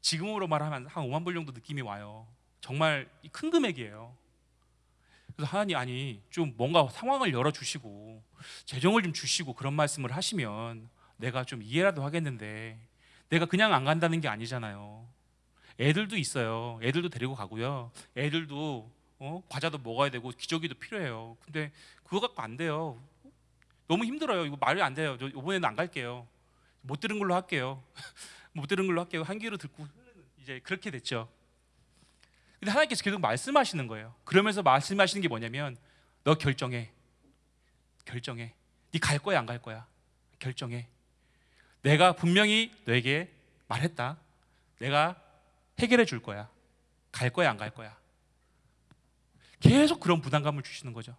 지금으로 말하면 한 5만 불 정도 느낌이 와요. 정말 이큰 금액이에요. 그래서 하나님 아니 좀 뭔가 상황을 열어 주시고 재정을 좀 주시고 그런 말씀을 하시면 내가 좀 이해라도 하겠는데 내가 그냥 안 간다는 게 아니잖아요. 애들도 있어요. 애들도 데리고 가고요. 애들도 어? 과자도 먹어야 되고 기저귀도 필요해요. 근데 그거 갖고 안 돼요. 너무 힘들어요. 이거 말이 안 돼요. 저 이번에는 안 갈게요. 못 들은 걸로 할게요. (laughs) 못 들은 걸로 할게요. 한 귀로 듣고 이제 그렇게 됐죠. 근데 하나님께서 계속 말씀하시는 거예요. 그러면서 말씀하시는 게 뭐냐면 너 결정해. 결정해. 네 갈 거야 안 갈 거야. 결정해. 내가 분명히 너에게 말했다. 내가 해결해 줄 거야. 갈 거야 안 갈 거야. 계속 그런 부담감을 주시는 거죠.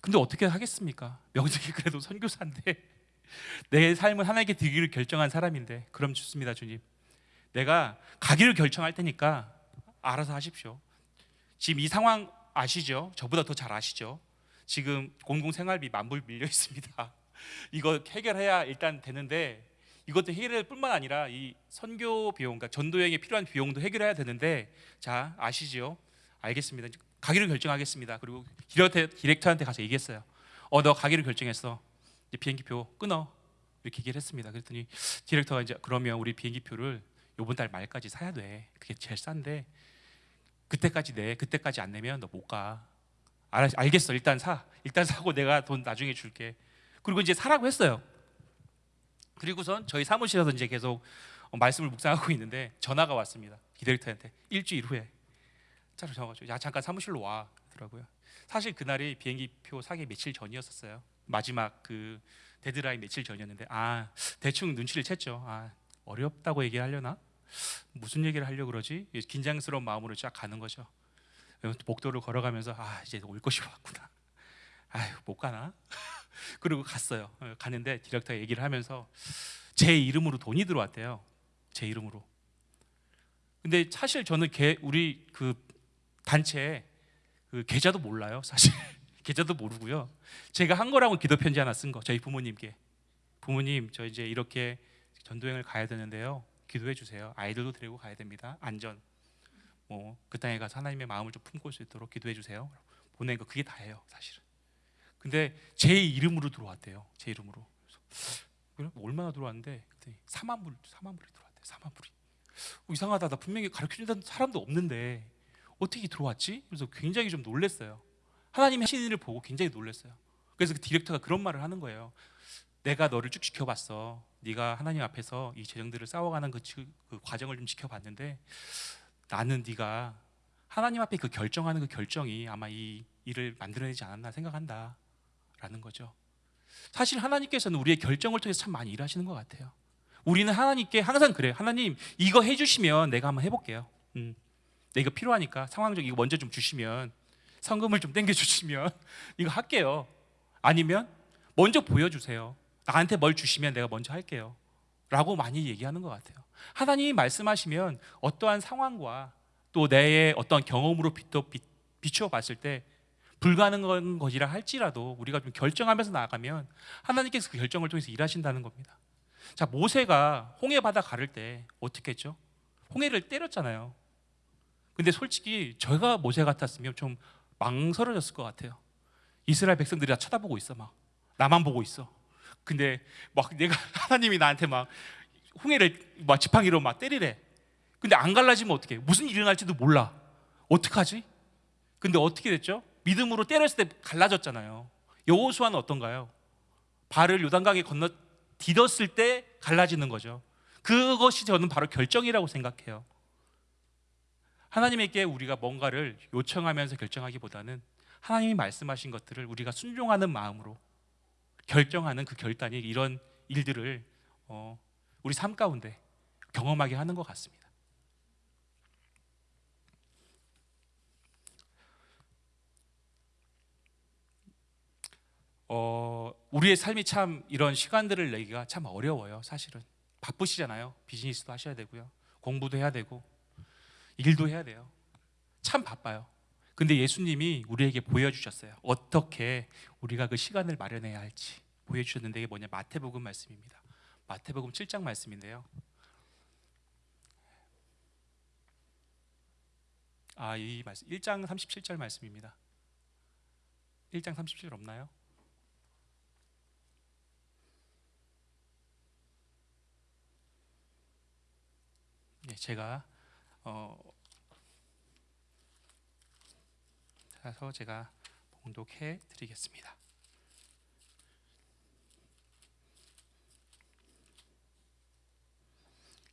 근데 어떻게 하겠습니까? 명색이 그래도 선교사인데 내 삶을 하나님께 드리기를 결정한 사람인데 그럼 좋습니다 주님. 내가 가기를 결정할 테니까 알아서 하십시오. 지금 이 상황 아시죠? 저보다 더 잘 아시죠? 지금 공공생활비 만불 밀려 있습니다. (laughs) 이거 해결해야 일단 되는데 이것도 해결할 뿐만 아니라 이 선교 비용, 그러니까 전도 여행에 필요한 비용도 해결해야 되는데 자 아시죠? 알겠습니다. 가기로 결정하겠습니다. 그리고 디렉터, 디렉터한테 가서 얘기했어요. 어 너 가기로 결정했어. 비행기표 끊어. 이렇게 얘기를 했습니다. 그랬더니 디렉터가 이제 그러면 우리 비행기표를 요번 달 말까지 사야 돼. 그게 제일 싼데 그때까지 내. 그때까지 안 내면 너 못 가. 알, 알겠어. 일단 사. 일단 사고 내가 돈 나중에 줄게. 그리고 이제 사라고 했어요. 그리고선 저희 사무실에서 이제 계속 어, 말씀을 묵상하고 있는데 전화가 왔습니다. 디렉터한테 일주일 후에 차로 전화가지고 야 잠깐 사무실로 와 그러더라고요. 사실 그날이 비행기표 사기 며칠 전이었었어요. 마지막 그 데드라인 며칠 전이었는데 아 대충 눈치를 챘죠. 아 어렵다고 얘기하려나? 무슨 얘기를 하려 고 그러지? 긴장스러운 마음으로 쫙 가는 거죠. 복도를 걸어가면서 아 이제 올 것이 왔구나. 아유 못 가나? (laughs) 그리고 갔어요. 어, 갔는데 디렉터가 얘기를 하면서 제 이름으로 돈이 들어왔대요. 제 이름으로. 근데 사실 저는 개, 우리 그 단체 그 계좌도 몰라요. 사실 계좌도 모르고요. 제가 한 거라고 기도 편지 하나 쓴 거. 저희 부모님께 부모님 저 이제 이렇게 전도여행을 가야 되는데요. 기도해 주세요. 아이들도 데리고 가야 됩니다. 안전. 뭐 그 땅에 가서 하나님의 마음을 좀 품고 올 수 있도록 기도해 주세요. 보낸 거 그게 다예요, 사실은. 근데 제 이름으로 들어왔대요. 제 이름으로. 그래서 얼마나 들어왔는데 그랬더니 4만 불, 4만 불이 들어왔대요. 4만 불이. 어, 이상하다. 나 분명히 가르쳐 준다는 사람도 없는데 어떻게 들어왔지? 그래서 굉장히 좀 놀랐어요. 하시는 일을 보고 굉장히 놀랐어요. 그래서 그 디렉터가 그런 말을 하는 거예요. 내가 너를 쭉 지켜봤어. 네가 하나님 앞에서 이 재정들을 싸워가는 그, 지- 그 과정을 좀 지켜봤는데 나는 네가 하나님 앞에 그 결정하는 그 결정이 아마 이 일을 만들어내지 않았나 생각한다. 라는 거죠. 사실 하나님께서는 우리의 결정을 통해서 참 많이 일하시는 것 같아요. 우리는 하나님께 항상 그래요. 하나님 이거 해주시면 내가 한번 해볼게요. 음, 내 이거 필요하니까 상황적 이거 먼저 좀 주시면 성금을 좀 땡겨 주시면 (laughs) 이거 할게요. 아니면 먼저 보여주세요. 나한테 뭘 주시면 내가 먼저 할게요. 라고 많이 얘기하는 것 같아요. 하나님이 말씀하시면 어떠한 상황과 또 내의 어떤 경험으로 비추어 봤을 때 불가능한 것이라 할지라도 우리가 좀 결정하면서 나아가면 하나님께서 그 결정을 통해서 일하신다는 겁니다. 자 모세가 홍해 바다 가를 때 어떻게 했죠? 홍해를 때렸잖아요. 근데 솔직히 제가 모세 같았으면 좀 망설여졌을 것 같아요. 이스라엘 백성들이 다 쳐다보고 있어 막 나만 보고 있어. 근데 막 내가 (laughs) 하나님이 나한테 막 홍해를 막 지팡이로 막 때리래. 근데 안 갈라지면 어떻게? 무슨 일이 일어날지도 몰라. 어떡하지? 근데 어떻게 됐죠? 믿음으로 때렸을 때 갈라졌잖아요. 여호수아는 어떤가요? 발을 요단강에 건너 디뎠을 때 갈라지는 거죠. 그것이 저는 바로 결정이라고 생각해요. 하나님에게 우리가 뭔가를 요청하면서 결정하기보다는 하나님이 말씀하신 것들을 우리가 순종하는 마음으로 결정하는 그 결단이 이런 일들을 어, 우리 삶 가운데 경험하게 하는 것 같습니다. 어, 우리의 삶이 참 이런 시간들을 내기가 참 어려워요. 사실은 바쁘시잖아요. 비즈니스도 하셔야 되고요, 공부도 해야 되고 일도 해야 돼요. 참 바빠요. 근데 예수님이 우리에게 보여주셨어요. 어떻게 우리가 그 시간을 마련해야 할지 보여주셨는데 이게 뭐냐 마태복음 말씀입니다. 마태복음 7장 말씀인데요. 아, 이 말씀 1장 37절 말씀입니다. 1장 37절 없나요? 네, 제가 어 그래서 제가 봉독해 드리겠습니다.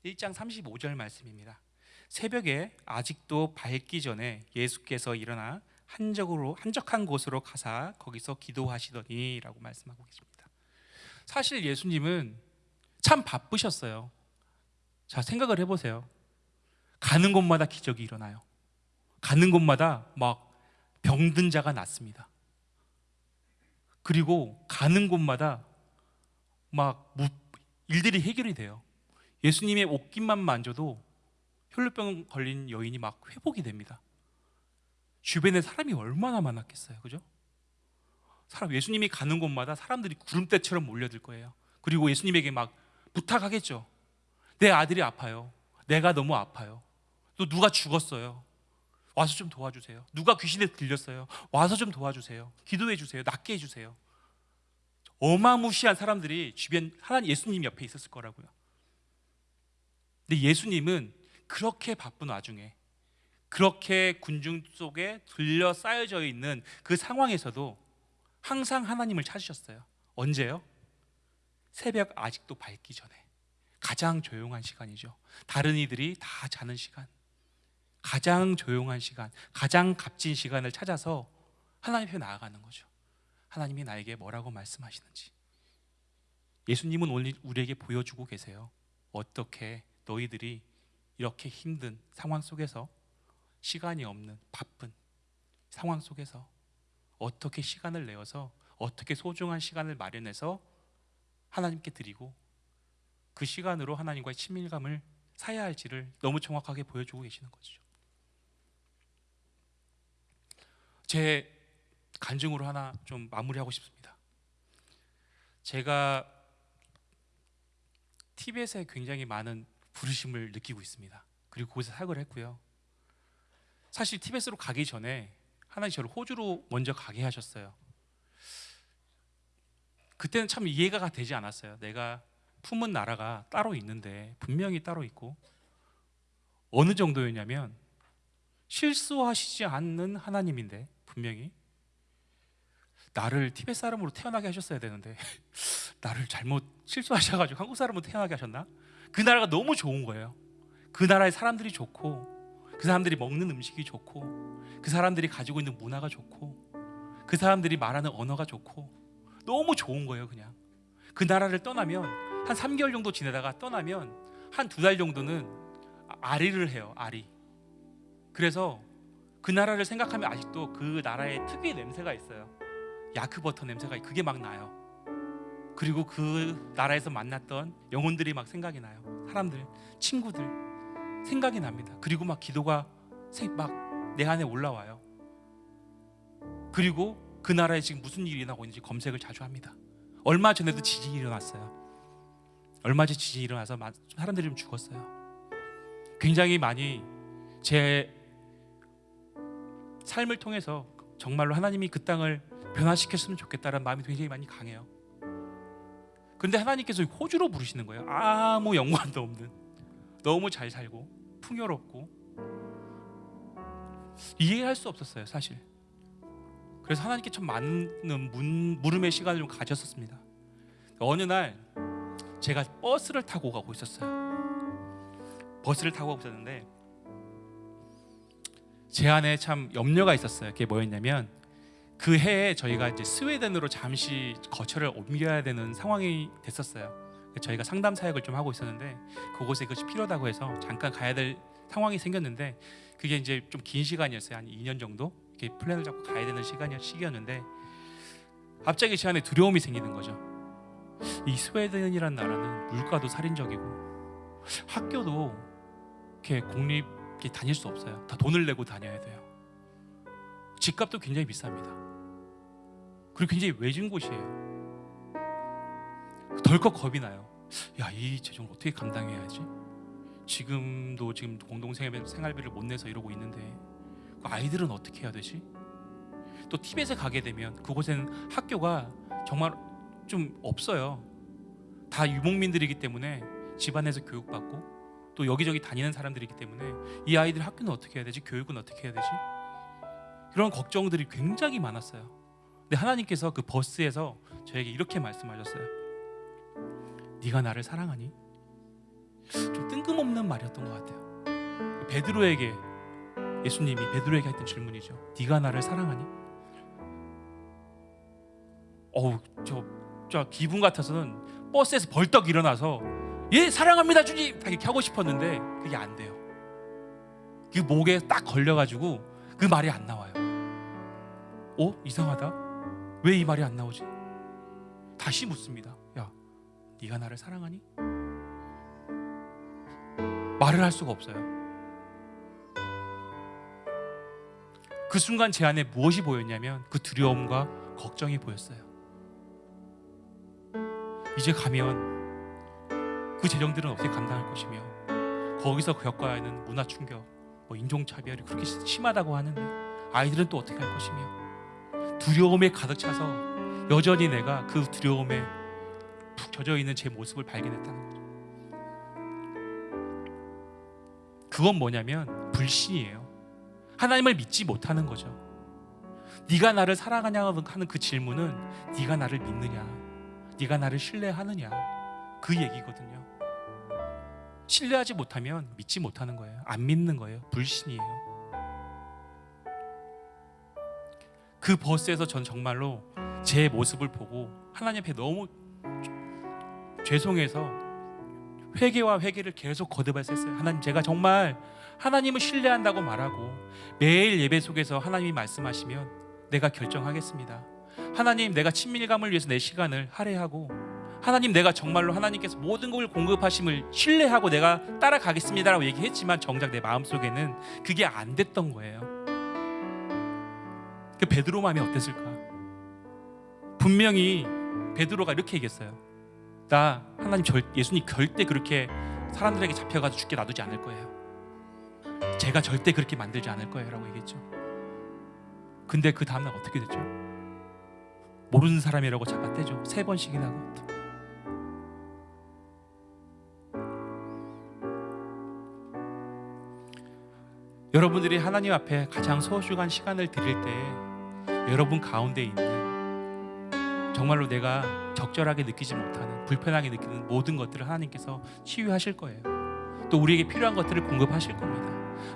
일장 35절 말씀입니다. 새벽에 아직도 밝기 전에 예수께서 일어나 한적으로 한적한 곳으로 가사 거기서 기도하시더니라고 말씀하고 계십니다. 사실 예수님은 참 바쁘셨어요. 자, 생각을 해 보세요. 가는 곳마다 기적이 일어나요. 가는 곳마다 막 병든 자가 낫습니다. 그리고 가는 곳마다 막 무- 일들이 해결이 돼요. 예수님의 옷깃만 만져도 혈루병 걸린 여인이 막 회복이 됩니다. 주변에 사람이 얼마나 많았겠어요, 그죠? 사람 예수님이 가는 곳마다 사람들이 구름대처럼 몰려들 거예요. 그리고 예수님에게 막 부탁하겠죠. 내 아들이 아파요. 내가 너무 아파요. 또 누가 죽었어요. 와서 좀 도와주세요. 누가 귀신에 들렸어요. 와서 좀 도와주세요. 기도해 주세요. 낫게 해 주세요. 어마무시한 사람들이 주변 하나님 예수님 옆에 있었을 거라고요. 근데 예수님은 그렇게 바쁜 와중에 그렇게 군중 속에 들려 쌓여져 있는 그 상황에서도 항상 하나님을 찾으셨어요. 언제요? 새벽 아직도 밝기 전에 가장 조용한 시간이죠. 다른 이들이 다 자는 시간. 가장 조용한 시간, 가장 값진 시간을 찾아서 하나님 앞에 나아가는 거죠. 하나님이 나에게 뭐라고 말씀하시는지. 예수님은 오늘 우리에게 보여주고 계세요. 어떻게 너희들이 이렇게 힘든 상황 속에서 시간이 없는 바쁜 상황 속에서 어떻게 시간을 내어서 어떻게 소중한 시간을 마련해서 하나님께 드리고 그 시간으로 하나님과의 친밀감을 사야 할지를 너무 정확하게 보여주고 계시는 거죠. 제 간증으로 하나 좀 마무리하고 싶습니다. 제가 티벳에 굉장히 많은 부르심을 느끼고 있습니다. 그리고 거기서 사역을 했고요. 사실 티벳으로 가기 전에 하나님 저를 호주로 먼저 가게 하셨어요. 그때는 참 이해가 되지 않았어요. 내가 품은 나라가 따로 있는데 분명히 따로 있고 어느 정도였냐면 실수하시지 않는 하나님인데 분명히 나를 티벳 사람으로 태어나게 하셨어야 되는데 (laughs) 나를 잘못 실수하셔가지고 한국 사람으로 태어나게 하셨나? 그 나라가 너무 좋은 거예요. 그 나라의 사람들이 좋고 그 사람들이 먹는 음식이 좋고 그 사람들이 가지고 있는 문화가 좋고 그 사람들이 말하는 언어가 좋고 너무 좋은 거예요, 그냥. 그 나라를 떠나면 한 3개월 정도 지내다가 떠나면 한 두 달 정도는 아리를 해요, 아리. 그래서 그 나라를 생각하면 아직도 그 나라의 특유의 냄새가 있어요. 야크버터 냄새가 그게 막 나요. 그리고 그 나라에서 만났던 영혼들이 막 생각이 나요. 사람들, 친구들 생각이 납니다. 그리고 막 기도가 막 내 안에 올라와요. 그리고 그 나라에 지금 무슨 일이 일어나고 있는지 검색을 자주 합니다. 얼마 전에도 지진이 일어났어요. 얼마 전에 지진이 일어나서 사람들이 좀 죽었어요. 굉장히 많이 제 삶을 통해서 정말로 하나님이 그 땅을 변화시켰으면 좋겠다는 마음이 굉장히 많이 강해요. 그런데 하나님께서 호주로 부르시는 거예요. 아무 연관도 없는 너무 잘 살고 풍요롭고 이해할 수 없었어요, 사실. 그래서 하나님께 참 많은 문, 물음의 시간을 좀 가졌었습니다. 어느 날 제가 버스를 타고 가고 있었어요. 버스를 타고 가고 있었는데 제 안에 참 염려가 있었어요. 그게 뭐였냐면 그 해에 저희가 이제 스웨덴으로 잠시 거처를 옮겨야 되는 상황이 됐었어요. 저희가 상담 사역을 좀 하고 있었는데 그곳에 그것이 필요하다고 해서 잠깐 가야 될 상황이 생겼는데 그게 이제 좀 긴 시간이었어요. 한 2년 정도 이렇게 플랜을 잡고 가야 되는 시간이 시기였는데 갑자기 제 안에 두려움이 생기는 거죠. 이 스웨덴이라는 나라는 물가도 살인적이고 학교도 이렇게 공립 이렇게 다닐 수 없어요. 다 돈을 내고 다녀야 돼요. 집값도 굉장히 비쌉니다. 그리고 굉장히 외진 곳이에요. 덜컥 겁이 나요. 야, 이 재정을 어떻게 감당해야지? 지금도 지금 공동 생활비를 못 내서 이러고 있는데 그 아이들은 어떻게 해야 되지? 또 티벳에 가게 되면 그곳에는 학교가 정말 좀 없어요. 다 유목민들이기 때문에 집안에서 교육받고 또 여기저기 다니는 사람들이기 때문에 이 아이들 학교는 어떻게 해야 되지? 교육은 어떻게 해야 되지? 그런 걱정들이 굉장히 많았어요. 근데 하나님께서 그 버스에서 저에게 이렇게 말씀하셨어요. 네가 나를 사랑하니? 좀 뜬금없는 말이었던 것 같아요. 베드로에게 예수님이 베드로에게 했던 질문이죠. 네가 나를 사랑하니? 어우 저, 저 기분 같아서는 버스에서 벌떡 일어나서 예 사랑합니다 주님 이렇게 하고 싶었는데 그게 안 돼요. 그 목에 딱 걸려가지고 그 말이 안 나와요. 어 이상하다. 왜 이 말이 안 나오지? 다시 묻습니다. 야, 네가 나를 사랑하니? 말을 할 수가 없어요. 그 순간 제 안에 무엇이 보였냐면 그 두려움과 걱정이 보였어요. 이제 가면 그 재정들은 어떻게 감당할 것이며 거기서 겪어야 하는 문화 충격, 뭐 인종 차별이 그렇게 심하다고 하는데 아이들은 또 어떻게 할 것이며 두려움에 가득 차서 여전히 내가 그 두려움에 푹 젖어 있는 제 모습을 발견했다는 거죠. 그건 뭐냐면 불신이에요. 하나님을 믿지 못하는 거죠. 네가 나를 사랑하냐 하는 그 질문은 네가 나를 믿느냐, 네가 나를 신뢰하느냐 그 얘기거든요. 신뢰하지 못하면 믿지 못하는 거예요. 안 믿는 거예요. 불신이에요. 그 버스에서 전 정말로 제 모습을 보고 하나님 앞에 너무 죄송해서 회개와 회개를 계속 거듭했었어요. 하나님 제가 정말 하나님을 신뢰한다고 말하고 매일 예배 속에서 하나님이 말씀하시면 내가 결정하겠습니다. 하나님 내가 친밀감을 위해서 내 시간을 할애하고 하나님 내가 정말로 하나님께서 모든 걸 공급하심을 신뢰하고 내가 따라가겠습니다라고 얘기했지만 정작 내 마음속에는 그게 안 됐던 거예요. 그 베드로 마음이 어땠을까? 분명히 베드로가 이렇게 얘기했어요. 나 하나님 절, 예수님 절대 그렇게 사람들에게 잡혀가서 죽게 놔두지 않을 거예요. 제가 절대 그렇게 만들지 않을 거예요라고 얘기했죠. 근데 그 다음날 어떻게 됐죠? 모르는 사람이라고 잡아떼죠. 세 번씩이나 여러분들이 하나님 앞에 가장 소중한 시간을 드릴 때 여러분 가운데 있는 정말로 내가 적절하게 느끼지 못하는 불편하게 느끼는 모든 것들을 하나님께서 치유하실 거예요. 또 우리에게 필요한 것들을 공급하실 겁니다.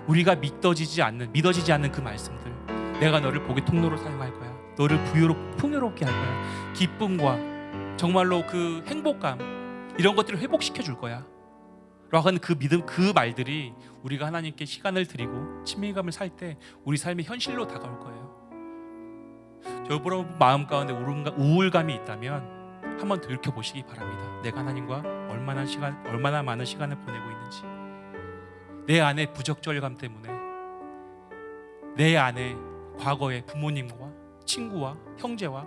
우리가 믿어지지 않는 믿어지지 않는 그 말씀들 내가 너를 복의 통로로 사용할 거야. 너를 부유로 풍요롭게 할 거야. 기쁨과 정말로 그 행복감 이런 것들을 회복시켜 줄 거야. 라고 하는 그 믿음 그 말들이 우리가 하나님께 시간을 드리고 친밀감을 살 때 우리 삶의 현실로 다가올 거예요. 여러분 마음 가운데 우울감- 우울감이 있다면 한번 돌이켜 보시기 바랍니다. 내가 하나님과 얼마나 시간 얼마나 많은 시간을 보내고 있는지 내 안에 부적절감 때문에 내 안에 과거의 부모님과 친구와 형제와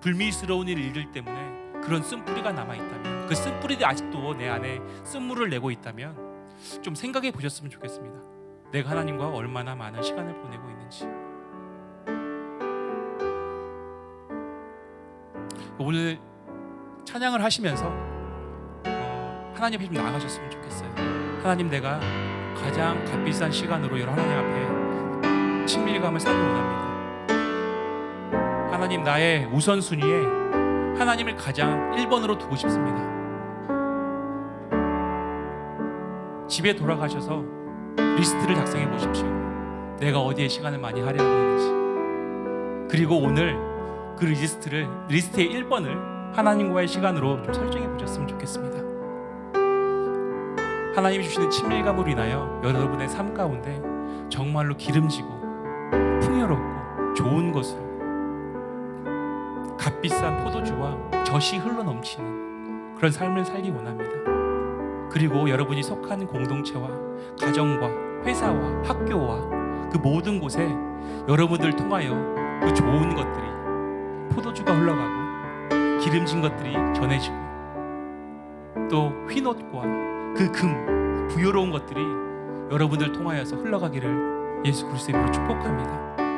불미스러운 일들 때문에 그런 쓴뿌리가 남아 있다면 그 쓴뿌리들이 아직도 내 안에 쓴물을 내고 있다면 좀 생각해 보셨으면 좋겠습니다. 내가 하나님과 얼마나 많은 시간을 보내고 있는지. 오늘 찬양을 하시면서 어, 하나님 앞에 좀 나가셨으면 좋겠어요. 하나님 내가 가장 값비싼 시간으로 여러 하나님 앞에 친밀감을 쌓기 원합니다. 하나님 나의 우선순위에 하나님을 가장 1번으로 두고 싶습니다. 집에 돌아가셔서 리스트를 작성해 보십시오. 내가 어디에 시간을 많이 할애하고 있는지. 그리고 오늘 그 리스트를 리스트의 1번을 하나님과의 시간으로 좀 설정해 보셨으면 좋겠습니다. 하나님이 주시는 친밀감으로 인하여 여러분의 삶 가운데 정말로 기름지고 풍요롭고 좋은 것으로 값비싼 포도주와 젖이 흘러 넘치는 그런 삶을 살기 원합니다. 그리고 여러분이 속한 공동체와 가정과 회사와 학교와 그 모든 곳에 여러분들 통하여 그 좋은 것들이 포도주가 흘러가고 기름진 것들이 전해지고 또 흰옷과 그 금 부여로운 것들이 여러분들 통하여서 흘러가기를 예수 그리스도의 이름으로 축복합니다.